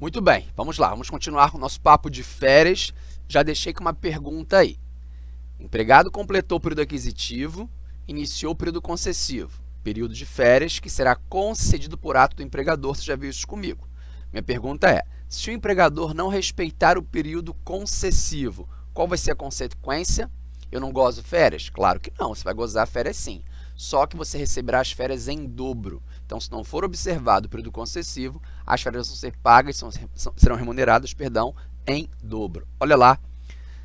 Muito bem, vamos lá, vamos continuar com o nosso papo de férias. Já deixei com uma pergunta aí. Empregado completou o período aquisitivo, iniciou o período concessivo, período de férias que será concedido por ato do empregador, você já viu isso comigo. Minha pergunta é, se o empregador não respeitar o período concessivo, qual vai ser a consequência? Eu não gozo férias? Claro que não, você vai gozar férias sim, só que você receberá as férias em dobro. Então, se não for observado o período concessivo, as férias vão ser pagas, são, serão remuneradas, perdão, em dobro. Olha lá,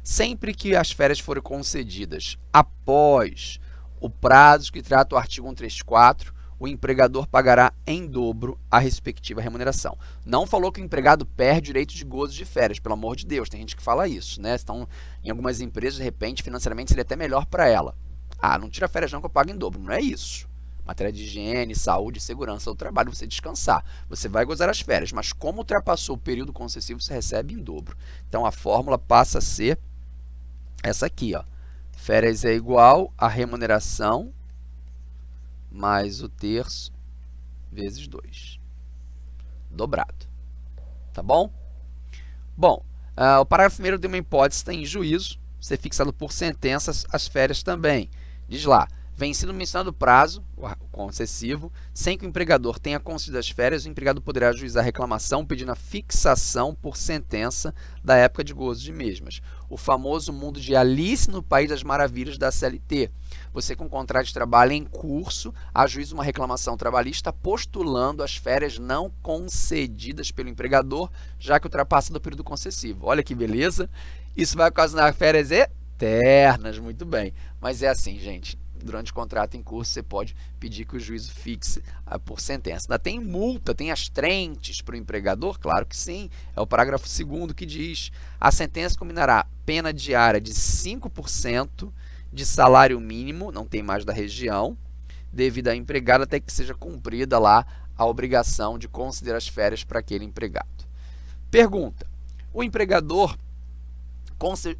sempre que as férias forem concedidas após o prazo que trata o artigo 134, o empregador pagará em dobro a respectiva remuneração. Não falou que o empregado perde direito de gozo de férias, pelo amor de Deus, tem gente que fala isso, né? Então, em algumas empresas, de repente, financeiramente seria até melhor para ela. Ah, não tira férias não que eu pago em dobro, não é isso matéria de higiene, saúde, segurança do trabalho, você descansar. Você vai gozar as férias, mas como ultrapassou o período concessivo, você recebe em dobro. Então, a fórmula passa a ser essa aqui, ó. Férias é igual a remuneração mais o terço vezes 2. Dobrado. Tá bom? Bom, uh, o parágrafo primeiro de uma hipótese tem juízo, ser fixado por sentenças as férias também. Diz lá, Vencido mencionado o prazo, o concessivo, sem que o empregador tenha concedido as férias, o empregado poderá ajuizar a reclamação pedindo a fixação por sentença da época de gozo de mesmas. O famoso mundo de Alice no País das Maravilhas da CLT. Você com contrato de trabalho em curso, ajuiza uma reclamação trabalhista postulando as férias não concedidas pelo empregador, já que ultrapassa do período concessivo. Olha que beleza! Isso vai ocasionar férias eternas, muito bem. Mas é assim, gente durante o contrato em curso, você pode pedir que o juízo fixe ah, por sentença. Ainda tem multa, tem as trentes para o empregador? Claro que sim. É o parágrafo 2 que diz a sentença combinará pena diária de 5% de salário mínimo, não tem mais da região, devido à empregada até que seja cumprida lá a obrigação de considerar as férias para aquele empregado. Pergunta, o empregador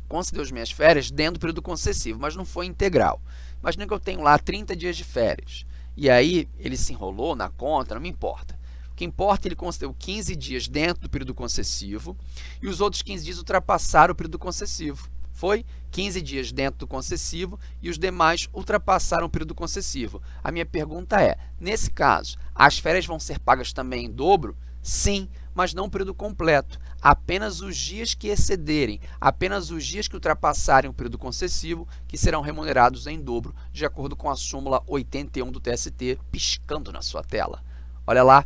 concedeu as minhas férias dentro do período concessivo, mas não foi integral. Imagina que eu tenho lá 30 dias de férias. E aí ele se enrolou na conta, não me importa. O que importa é ele concedeu 15 dias dentro do período concessivo e os outros 15 dias ultrapassaram o período concessivo. Foi 15 dias dentro do concessivo e os demais ultrapassaram o período concessivo. A minha pergunta é, nesse caso, as férias vão ser pagas também em dobro? Sim, mas não o período completo. Apenas os dias que excederem, apenas os dias que ultrapassarem o período concessivo, que serão remunerados em dobro, de acordo com a súmula 81 do TST, piscando na sua tela. Olha lá,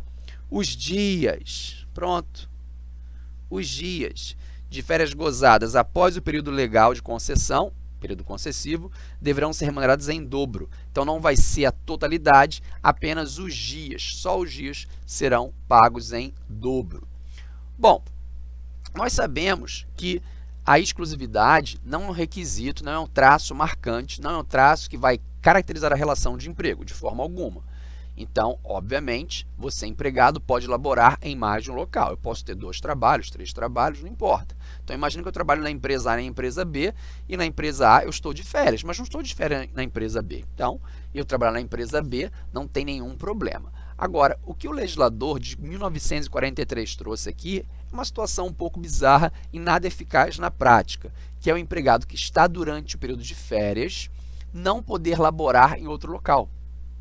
os dias, pronto, os dias de férias gozadas após o período legal de concessão, período concessivo, deverão ser remunerados em dobro. Então, não vai ser a totalidade, apenas os dias, só os dias serão pagos em dobro. Bom, nós sabemos que a exclusividade não é um requisito, não é um traço marcante, não é um traço que vai caracterizar a relação de emprego, de forma alguma. Então, obviamente, você empregado pode elaborar em mais de um local. Eu posso ter dois trabalhos, três trabalhos, não importa. Então, imagine que eu trabalho na empresa A e na empresa B, e na empresa A eu estou de férias, mas não estou de férias na empresa B. Então, eu trabalhar na empresa B não tem nenhum problema. Agora, o que o legislador de 1943 trouxe aqui é uma situação um pouco bizarra e nada eficaz na prática, que é o empregado que está durante o período de férias não poder laborar em outro local,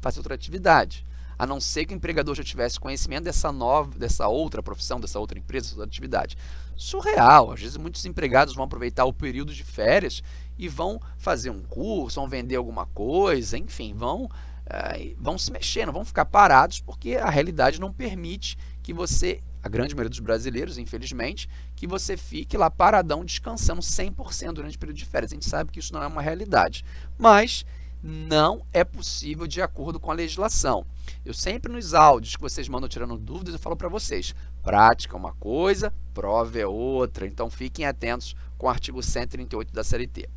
fazer outra atividade a não ser que o empregador já tivesse conhecimento dessa nova, dessa outra profissão, dessa outra empresa, dessa outra atividade. Surreal. Às vezes muitos empregados vão aproveitar o período de férias e vão fazer um curso, vão vender alguma coisa, enfim, vão, vão se mexer, não vão ficar parados porque a realidade não permite que você, a grande maioria dos brasileiros, infelizmente, que você fique lá paradão descansando 100% durante o período de férias. A gente sabe que isso não é uma realidade, mas não é possível de acordo com a legislação. Eu sempre nos áudios que vocês mandam tirando dúvidas, eu falo para vocês, prática é uma coisa, prova é outra, então fiquem atentos com o artigo 138 da CLT.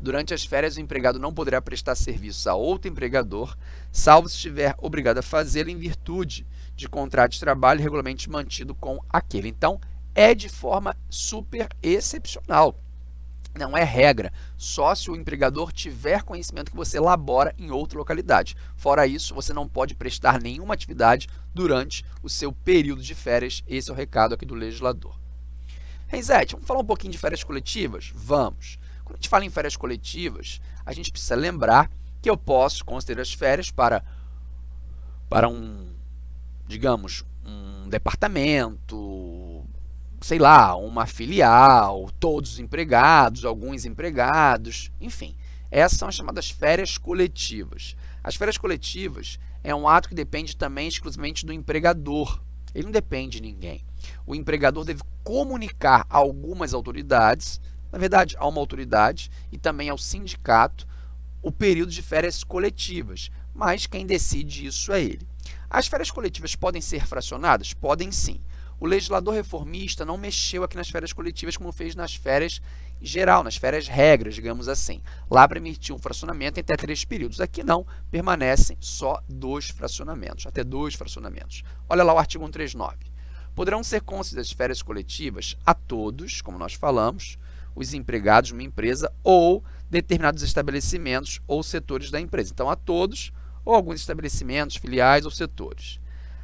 Durante as férias, o empregado não poderá prestar serviços a outro empregador, salvo se estiver obrigado a fazê-lo em virtude de contrato de trabalho regularmente mantido com aquele. Então, é de forma super excepcional. Não é regra, só se o empregador tiver conhecimento que você labora em outra localidade. Fora isso, você não pode prestar nenhuma atividade durante o seu período de férias. Esse é o recado aqui do legislador. Renzete, vamos falar um pouquinho de férias coletivas? Vamos. Quando a gente fala em férias coletivas, a gente precisa lembrar que eu posso considerar as férias para, para um, digamos, um departamento, sei lá, uma filial, todos os empregados, alguns empregados, enfim. Essas são as chamadas férias coletivas. As férias coletivas é um ato que depende também exclusivamente do empregador. Ele não depende de ninguém. O empregador deve comunicar a algumas autoridades, na verdade, a uma autoridade e também ao sindicato, o período de férias coletivas, mas quem decide isso é ele. As férias coletivas podem ser fracionadas? Podem sim. O legislador reformista não mexeu aqui nas férias coletivas como fez nas férias geral, nas férias regras, digamos assim. Lá permitiu um fracionamento até três períodos. Aqui não, permanecem só dois fracionamentos, até dois fracionamentos. Olha lá o artigo 139. Poderão ser concedidas férias coletivas a todos, como nós falamos, os empregados de uma empresa ou determinados estabelecimentos ou setores da empresa. Então, a todos ou alguns estabelecimentos, filiais ou setores.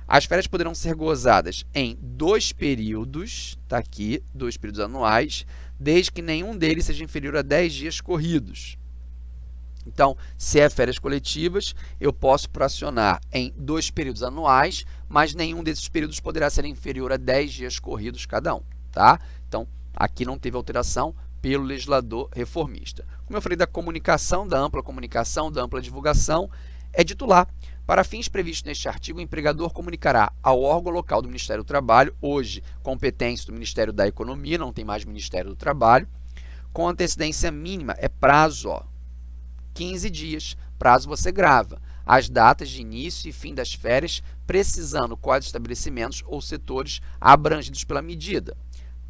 As férias poderão ser gozadas em dois períodos, está aqui, dois períodos anuais, desde que nenhum deles seja inferior a 10 dias corridos. Então, se é férias coletivas, eu posso fracionar em dois períodos anuais, mas nenhum desses períodos poderá ser inferior a 10 dias corridos cada um. Tá? Aqui não teve alteração pelo legislador reformista. Como eu falei da comunicação, da ampla comunicação, da ampla divulgação, é dito lá para fins previstos neste artigo, o empregador comunicará ao órgão local do Ministério do Trabalho, hoje competência do Ministério da Economia, não tem mais Ministério do Trabalho, com antecedência mínima, é prazo, ó, 15 dias, prazo você grava, as datas de início e fim das férias, precisando quais estabelecimentos ou setores abrangidos pela medida.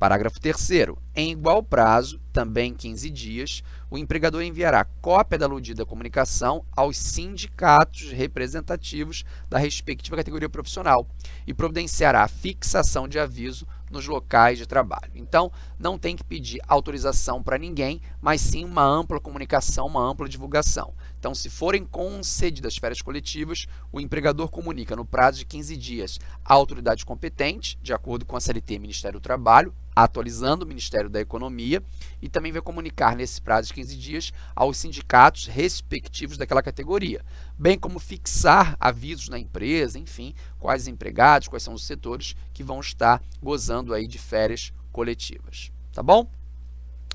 Parágrafo 3 Em igual prazo, também 15 dias, o empregador enviará cópia da aludida comunicação aos sindicatos representativos da respectiva categoria profissional e providenciará a fixação de aviso nos locais de trabalho. Então, não tem que pedir autorização para ninguém, mas sim uma ampla comunicação, uma ampla divulgação. Então, se forem concedidas férias coletivas, o empregador comunica no prazo de 15 dias à autoridade competente, de acordo com a CLT Ministério do Trabalho, atualizando o Ministério da Economia e também vai comunicar nesse prazo de 15 dias aos sindicatos respectivos daquela categoria, bem como fixar avisos na empresa, enfim, quais empregados, quais são os setores que vão estar gozando aí de férias coletivas, tá bom?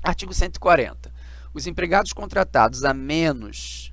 Artigo 140. Os empregados contratados a menos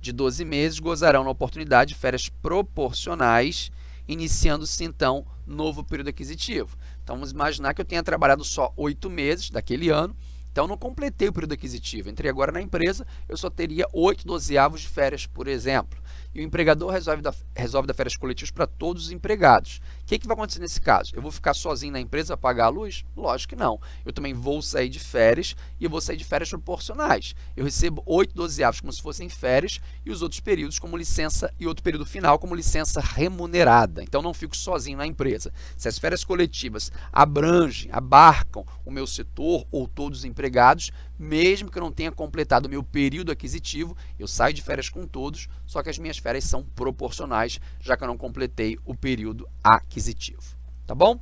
de 12 meses gozarão na oportunidade de férias proporcionais, iniciando-se então novo período aquisitivo. Então, vamos imaginar que eu tenha trabalhado só oito meses daquele ano, então não completei o período aquisitivo. Entrei agora na empresa, eu só teria oito dozeavos de férias, por exemplo e o empregador resolve dar, resolve dar férias coletivas para todos os empregados. O que, que vai acontecer nesse caso? Eu vou ficar sozinho na empresa pagar a luz? Lógico que não. Eu também vou sair de férias e eu vou sair de férias proporcionais. Eu recebo 8 dozeavos como se fossem férias e os outros períodos como licença e outro período final como licença remunerada. Então, não fico sozinho na empresa. Se as férias coletivas abrangem, abarcam o meu setor ou todos os empregados, mesmo que eu não tenha completado o meu período aquisitivo, eu saio de férias com todos, só que as minhas férias são proporcionais, já que eu não completei o período aquisitivo. Tá bom?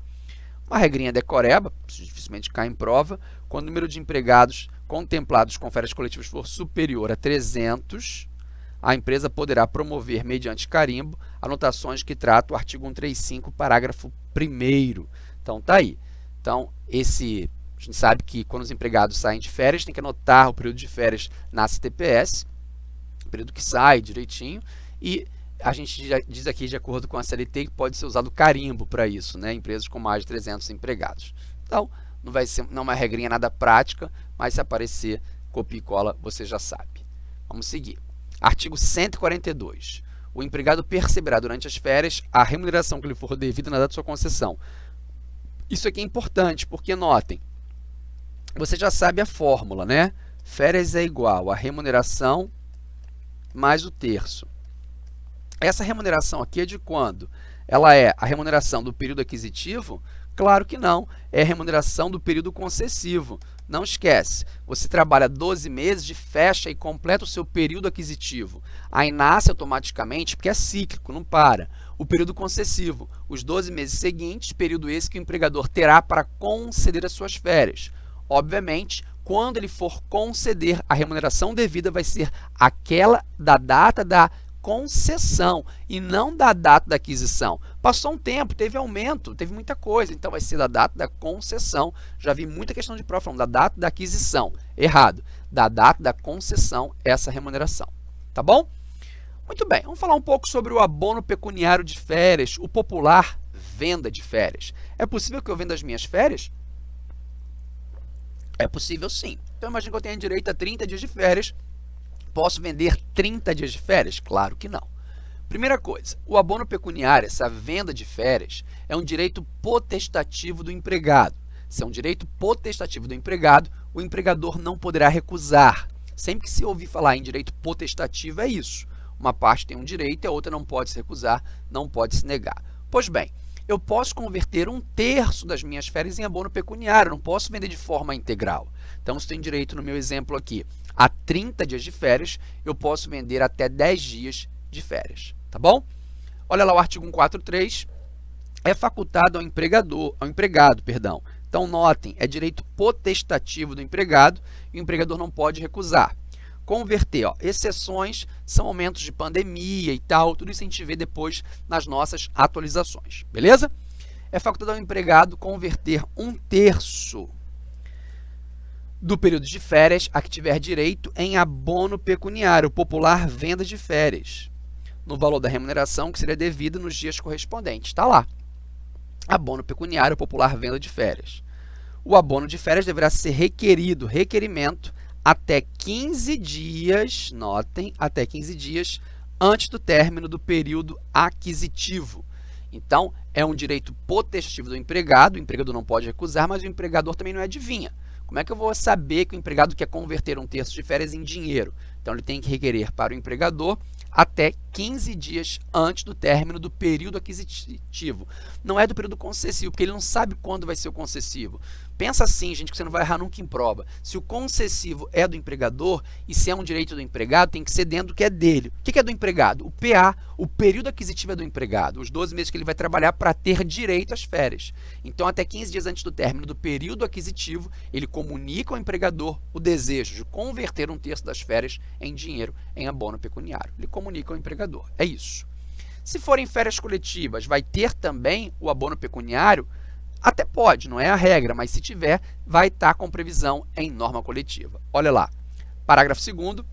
Uma regrinha decoreba, dificilmente cai em prova, quando o número de empregados contemplados com férias coletivas for superior a 300, a empresa poderá promover, mediante carimbo, anotações que tratam o artigo 135, parágrafo 1 Então, tá aí. Então, esse a gente sabe que quando os empregados saem de férias, tem que anotar o período de férias na CTPS, período que sai direitinho, e a gente diz aqui, de acordo com a CLT, que pode ser usado carimbo para isso, né? empresas com mais de 300 empregados. Então, não vai ser não é uma regrinha nada prática, mas se aparecer copia e cola, você já sabe. Vamos seguir. Artigo 142. O empregado perceberá durante as férias a remuneração que lhe for devida na data de sua concessão. Isso aqui é importante, porque notem, você já sabe a fórmula, né? Férias é igual a remuneração mais o terço. Essa remuneração aqui é de quando? Ela é a remuneração do período aquisitivo? Claro que não, é a remuneração do período concessivo. Não esquece, você trabalha 12 meses de fecha e completa o seu período aquisitivo. Aí nasce automaticamente, porque é cíclico, não para, o período concessivo, os 12 meses seguintes, período esse que o empregador terá para conceder as suas férias. Obviamente, quando ele for conceder, a remuneração devida vai ser aquela da data da concessão e não da data da aquisição. Passou um tempo, teve aumento, teve muita coisa, então vai ser da data da concessão. Já vi muita questão de prova falando da data da aquisição. Errado. Da data da concessão, essa remuneração. Tá bom? Muito bem, vamos falar um pouco sobre o abono pecuniário de férias, o popular venda de férias. É possível que eu venda as minhas férias? É possível sim. Então imagine que eu tenha direito a 30 dias de férias Posso vender 30 dias de férias? Claro que não. Primeira coisa, o abono pecuniário, essa venda de férias, é um direito potestativo do empregado. Se é um direito potestativo do empregado, o empregador não poderá recusar. Sempre que se ouvir falar em direito potestativo, é isso. Uma parte tem um direito e a outra não pode se recusar, não pode se negar. Pois bem, eu posso converter um terço das minhas férias em abono pecuniário, não posso vender de forma integral. Então, se tem direito no meu exemplo aqui a 30 dias de férias, eu posso vender até 10 dias de férias, tá bom? Olha lá o artigo 143, é facultado ao empregador, ao empregado, perdão. Então notem, é direito potestativo do empregado e o empregador não pode recusar. Converter, ó, exceções são momentos de pandemia e tal, tudo isso a gente vê depois nas nossas atualizações, beleza? É facultado ao empregado converter um terço do período de férias a que tiver direito em abono pecuniário, popular venda de férias, no valor da remuneração que seria devida nos dias correspondentes. Está lá. Abono pecuniário, popular venda de férias. O abono de férias deverá ser requerido, requerimento, até 15 dias, notem, até 15 dias antes do término do período aquisitivo. Então, é um direito potestativo do empregado, o empregador não pode recusar, mas o empregador também não é adivinha. Como é que eu vou saber que o empregado quer converter um terço de férias em dinheiro? Então, ele tem que requerer para o empregador até 15 dias antes do término do período aquisitivo. Não é do período concessivo, porque ele não sabe quando vai ser o concessivo. Pensa assim, gente, que você não vai errar nunca em prova. Se o concessivo é do empregador e se é um direito do empregado, tem que ser dentro do que é dele. O que é do empregado? O PA, o período aquisitivo é do empregado, os 12 meses que ele vai trabalhar para ter direito às férias. Então, até 15 dias antes do término do período aquisitivo, ele comunica ao empregador o desejo de converter um terço das férias em dinheiro, em abono pecuniário. Ele comunica ao empregador. É isso. Se forem férias coletivas, vai ter também o abono pecuniário até pode, não é a regra, mas se tiver, vai estar com previsão em norma coletiva. Olha lá, parágrafo 2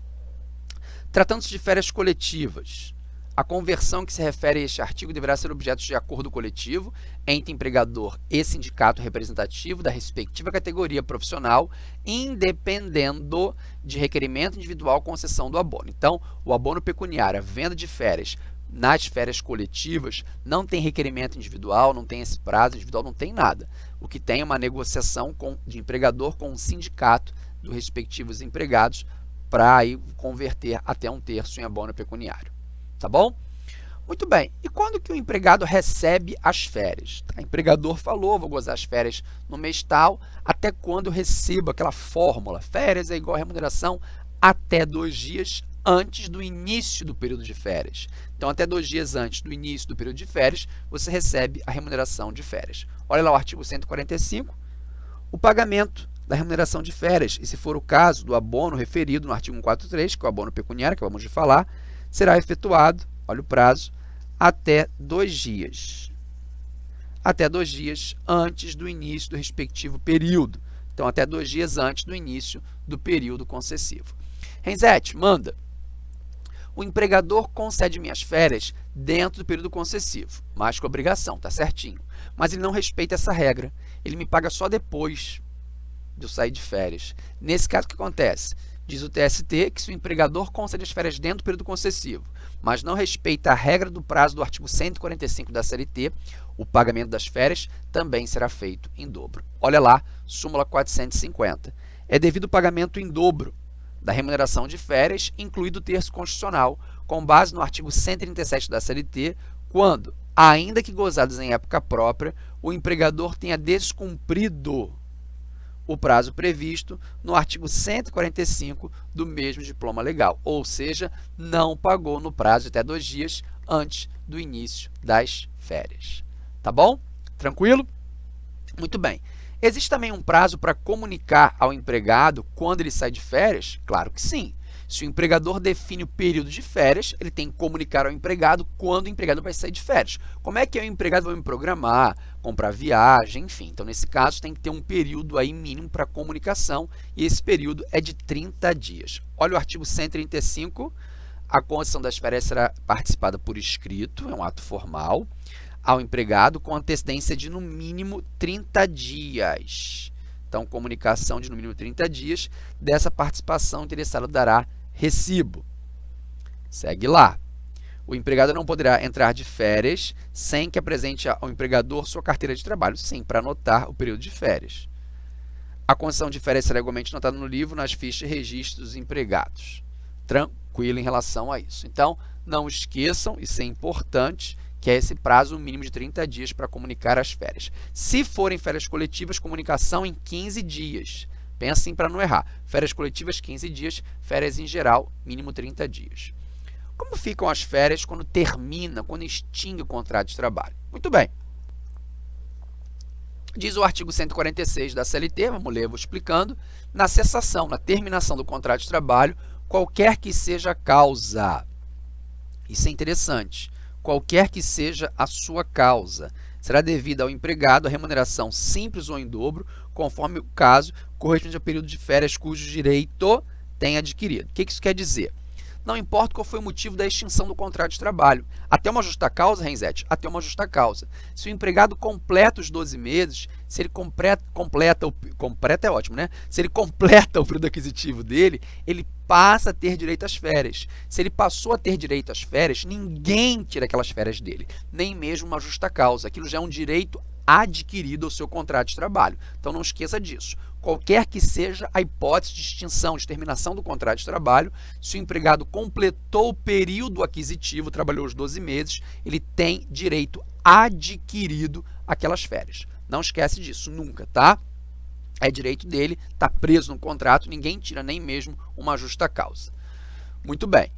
Tratando-se de férias coletivas, a conversão que se refere a este artigo deverá ser objeto de acordo coletivo entre empregador e sindicato representativo da respectiva categoria profissional, independendo de requerimento individual concessão do abono. Então, o abono pecuniário, a venda de férias, nas férias coletivas não tem requerimento individual, não tem esse prazo individual, não tem nada. O que tem é uma negociação com, de empregador com o sindicato dos respectivos empregados para converter até um terço em abono pecuniário. Tá bom? Muito bem. E quando que o empregado recebe as férias? O empregador falou, vou gozar as férias no mês tal, até quando eu recebo aquela fórmula. Férias é igual a remuneração até dois dias antes do início do período de férias. Então, até dois dias antes do início do período de férias, você recebe a remuneração de férias. Olha lá o artigo 145, o pagamento da remuneração de férias, e se for o caso do abono referido no artigo 143, que é o abono pecuniário, que vamos de falar, será efetuado, olha o prazo, até dois dias. Até dois dias antes do início do respectivo período. Então, até dois dias antes do início do período concessivo. Renzete, manda o empregador concede minhas férias dentro do período concessivo, mas com obrigação, tá certinho. Mas ele não respeita essa regra, ele me paga só depois de eu sair de férias. Nesse caso, o que acontece? Diz o TST que se o empregador concede as férias dentro do período concessivo, mas não respeita a regra do prazo do artigo 145 da CLT, o pagamento das férias também será feito em dobro. Olha lá, súmula 450. É devido o pagamento em dobro da remuneração de férias, incluído o terço constitucional, com base no artigo 137 da CLT, quando, ainda que gozados em época própria, o empregador tenha descumprido o prazo previsto no artigo 145 do mesmo diploma legal, ou seja, não pagou no prazo até dois dias antes do início das férias. Tá bom? Tranquilo? Muito bem. Existe também um prazo para comunicar ao empregado quando ele sai de férias? Claro que sim. Se o empregador define o período de férias, ele tem que comunicar ao empregado quando o empregado vai sair de férias. Como é que o empregado vai me programar, comprar viagem, enfim. Então, nesse caso, tem que ter um período aí mínimo para comunicação e esse período é de 30 dias. Olha o artigo 135, a concessão das férias será participada por escrito, é um ato formal, ao empregado com antecedência de no mínimo 30 dias. Então, comunicação de no mínimo 30 dias, dessa participação o interessado dará recibo. Segue lá. O empregado não poderá entrar de férias sem que apresente ao empregador sua carteira de trabalho, sim, para anotar o período de férias. A concessão de férias será igualmente notada no livro nas fichas de registro dos empregados. Tranquilo em relação a isso. Então, não esqueçam, isso é importante, que é esse prazo mínimo de 30 dias para comunicar as férias. Se forem férias coletivas, comunicação em 15 dias. Pensem para não errar. Férias coletivas, 15 dias. Férias em geral, mínimo 30 dias. Como ficam as férias quando termina, quando extingue o contrato de trabalho? Muito bem. Diz o artigo 146 da CLT, vamos ler, vou explicando, na cessação, na terminação do contrato de trabalho, qualquer que seja a causa. Isso é interessante. Qualquer que seja a sua causa, será devida ao empregado a remuneração simples ou em dobro, conforme o caso, correspondente ao período de férias cujo direito tem adquirido. O que isso quer dizer? Não importa qual foi o motivo da extinção do contrato de trabalho. Até uma justa causa, Renzete, até uma justa causa. Se o empregado completa os 12 meses, se ele completa, completa, completa é ótimo, né? Se ele completa o período aquisitivo dele, ele passa a ter direito às férias. Se ele passou a ter direito às férias, ninguém tira aquelas férias dele, nem mesmo uma justa causa. Aquilo já é um direito adquirido ao seu contrato de trabalho. Então, não esqueça disso. Qualquer que seja a hipótese de extinção, de terminação do contrato de trabalho, se o empregado completou o período aquisitivo, trabalhou os 12 meses, ele tem direito adquirido aquelas férias. Não esquece disso, nunca, tá? É direito dele, está preso no contrato, ninguém tira nem mesmo uma justa causa. Muito bem.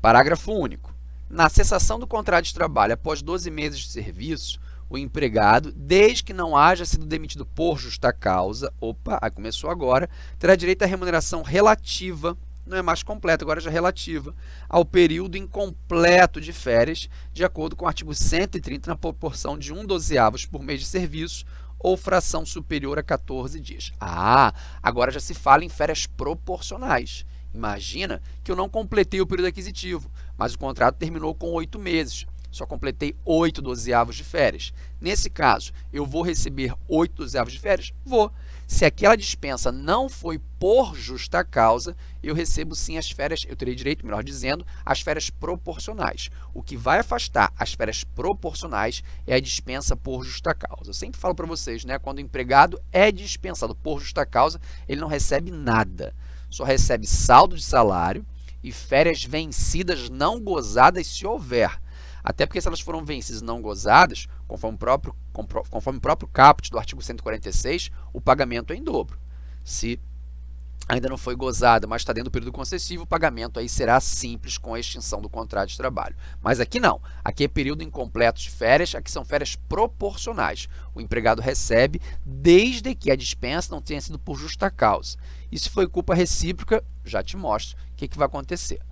Parágrafo único. Na cessação do contrato de trabalho após 12 meses de serviço, o empregado, desde que não haja sido demitido por justa causa, opa, aí começou agora, terá direito à remuneração relativa, não é mais completa, agora já relativa, ao período incompleto de férias, de acordo com o artigo 130, na proporção de 1 dozeavos por mês de serviço, ou fração superior a 14 dias. Ah, agora já se fala em férias proporcionais. Imagina que eu não completei o período aquisitivo, mas o contrato terminou com oito meses só completei 8 dozeavos de férias. Nesse caso, eu vou receber 8 dozeavos de férias? Vou. Se aquela dispensa não foi por justa causa, eu recebo sim as férias, eu terei direito, melhor dizendo, às férias proporcionais. O que vai afastar as férias proporcionais é a dispensa por justa causa. Eu sempre falo para vocês, né, quando o empregado é dispensado por justa causa, ele não recebe nada. Só recebe saldo de salário e férias vencidas não gozadas se houver. Até porque se elas foram vencidas e não gozadas, conforme o próprio, conforme o próprio caput do artigo 146, o pagamento é em dobro. Se ainda não foi gozada, mas está dentro do período concessivo, o pagamento aí será simples com a extinção do contrato de trabalho. Mas aqui não. Aqui é período incompleto de férias, aqui são férias proporcionais. O empregado recebe desde que a dispensa não tenha sido por justa causa. E se foi culpa recíproca, já te mostro o que, que vai acontecer.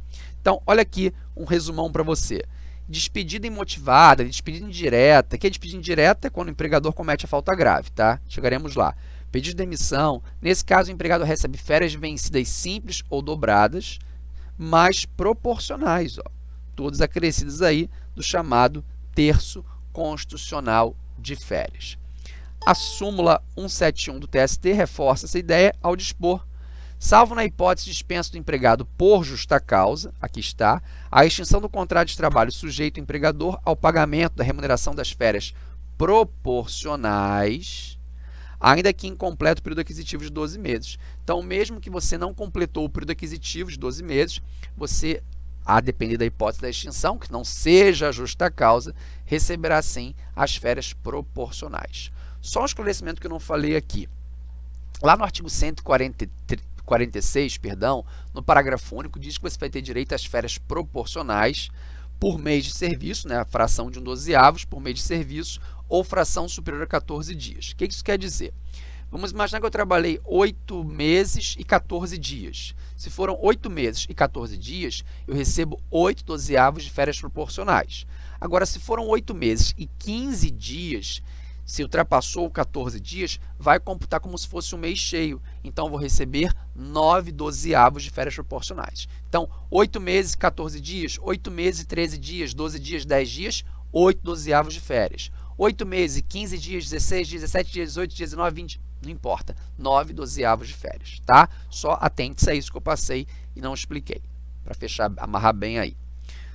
Então, olha aqui um resumão para você. Despedida imotivada, despedida indireta. Que é despedida indireta é quando o empregador comete a falta grave, tá? Chegaremos lá. Pedido de demissão. Nesse caso, o empregado recebe férias vencidas simples ou dobradas, mas proporcionais, ó. Todas acrescidas aí do chamado terço constitucional de férias. A súmula 171 do TST reforça essa ideia ao dispor salvo na hipótese de dispensa do empregado por justa causa, aqui está, a extinção do contrato de trabalho sujeito ao empregador ao pagamento da remuneração das férias proporcionais, ainda que incompleto o período aquisitivo de 12 meses. Então, mesmo que você não completou o período aquisitivo de 12 meses, você, a depender da hipótese da extinção, que não seja justa causa, receberá sim as férias proporcionais. Só um esclarecimento que eu não falei aqui. Lá no artigo 146, perdão, no parágrafo único, diz que você vai ter direito às férias proporcionais por mês de serviço, né, a fração de um dozeavos por mês de serviço, ou fração superior a 14 dias. O que isso quer dizer? Vamos imaginar que eu trabalhei 8 meses e 14 dias. Se foram 8 meses e 14 dias, eu recebo 8 dozeavos de férias proporcionais. Agora, se foram 8 meses e 15 dias, se ultrapassou 14 dias, vai computar como se fosse um mês cheio. Então, vou receber 9 dozeavos de férias proporcionais. Então, 8 meses e 14 dias, 8 meses e 13 dias, 12 dias, 10 dias, 8 dozeavos de férias. 8 meses, 15 dias, 16 dias, 17 dias, 18 dias, 19, 20, não importa. 9 dozeavos de férias, tá? Só atente-se a isso que eu passei e não expliquei, para fechar, amarrar bem aí.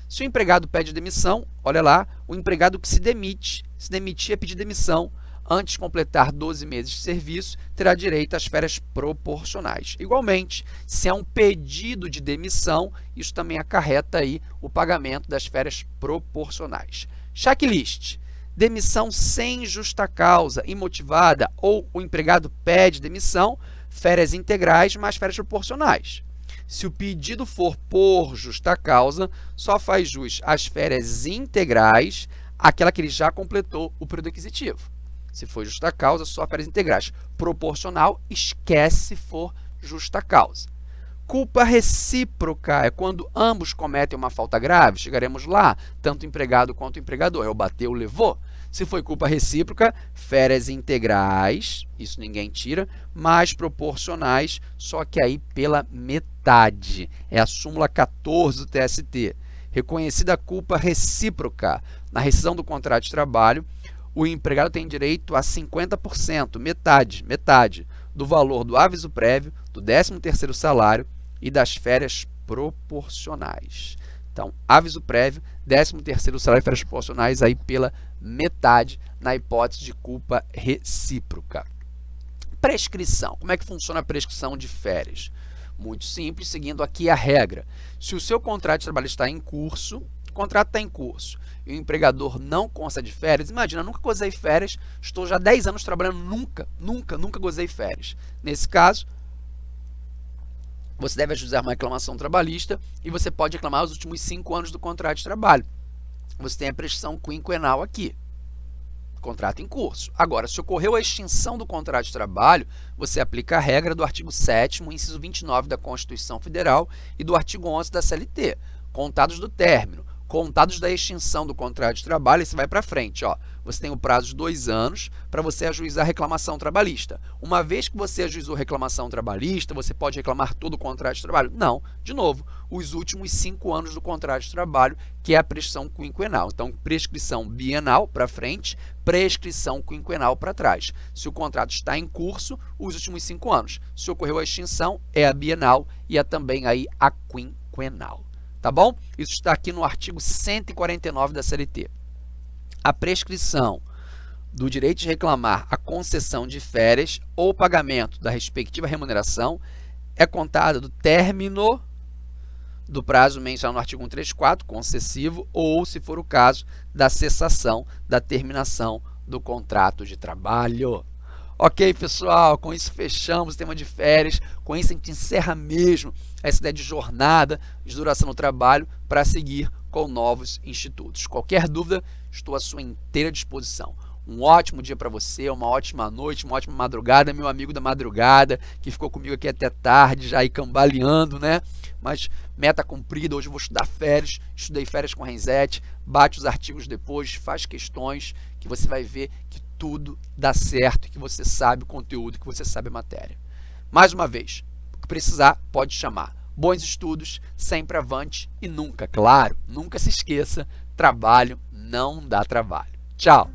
Se o empregado pede demissão, olha lá, o empregado que se demite, se demitir é pedir demissão, antes de completar 12 meses de serviço, terá direito às férias proporcionais. Igualmente, se é um pedido de demissão, isso também acarreta aí o pagamento das férias proporcionais. Checklist demissão sem justa causa, imotivada, ou o empregado pede demissão, férias integrais mais férias proporcionais. Se o pedido for por justa causa, só faz jus às férias integrais, aquela que ele já completou o período aquisitivo. Se for justa causa, só férias integrais. Proporcional, esquece se for justa causa. Culpa recíproca é quando ambos cometem uma falta grave, chegaremos lá, tanto o empregado quanto o empregador. Eu bateu, levou. Se foi culpa recíproca, férias integrais, isso ninguém tira, mais proporcionais, só que aí pela metade. É a súmula 14 do TST. Reconhecida a culpa recíproca na rescisão do contrato de trabalho, o empregado tem direito a 50%, metade, metade, do valor do aviso prévio, do 13º salário e das férias proporcionais. Então, aviso prévio, 13º salário e férias proporcionais aí pela metade na hipótese de culpa recíproca. Prescrição. Como é que funciona a prescrição de férias? Muito simples, seguindo aqui a regra. Se o seu contrato de trabalho está em curso, o contrato está em curso e o empregador não consta de férias, imagina, nunca gozei férias, estou já 10 anos trabalhando, nunca, nunca, nunca gozei férias. Nesse caso, você deve ajuizar uma reclamação trabalhista e você pode reclamar os últimos cinco anos do contrato de trabalho. Você tem a prescrição quinquenal aqui, contrato em curso. Agora, se ocorreu a extinção do contrato de trabalho, você aplica a regra do artigo 7 inciso 29 da Constituição Federal e do artigo 11 da CLT, contados do término, contados da extinção do contrato de trabalho, você vai para frente. Ó. Você tem o prazo de dois anos para você ajuizar reclamação trabalhista. Uma vez que você ajuizou reclamação trabalhista, você pode reclamar todo o contrato de trabalho? Não. De novo, os últimos cinco anos do contrato de trabalho, que é a prescrição quinquenal. Então, prescrição bienal para frente, prescrição quinquenal para trás. Se o contrato está em curso, os últimos cinco anos. Se ocorreu a extinção, é a bienal e é também aí a quinquenal tá bom? Isso está aqui no artigo 149 da CLT. A prescrição do direito de reclamar a concessão de férias ou pagamento da respectiva remuneração é contada do término do prazo mencionado no artigo 134, concessivo, ou, se for o caso, da cessação da terminação do contrato de trabalho. Ok, pessoal, com isso fechamos o tema de férias, com isso a gente encerra mesmo essa ideia de jornada, de duração no trabalho, para seguir com novos institutos. Qualquer dúvida, estou à sua inteira disposição. Um ótimo dia para você, uma ótima noite, uma ótima madrugada, meu amigo da madrugada, que ficou comigo aqui até tarde, já aí cambaleando, né? Mas meta cumprida, hoje eu vou estudar férias, estudei férias com Renzete, bate os artigos depois, faz questões, que você vai ver que tudo dá certo, que você sabe o conteúdo, que você sabe a matéria. Mais uma vez, o que precisar, pode chamar. Bons estudos, sempre avante e nunca, claro, nunca se esqueça, trabalho não dá trabalho. Tchau!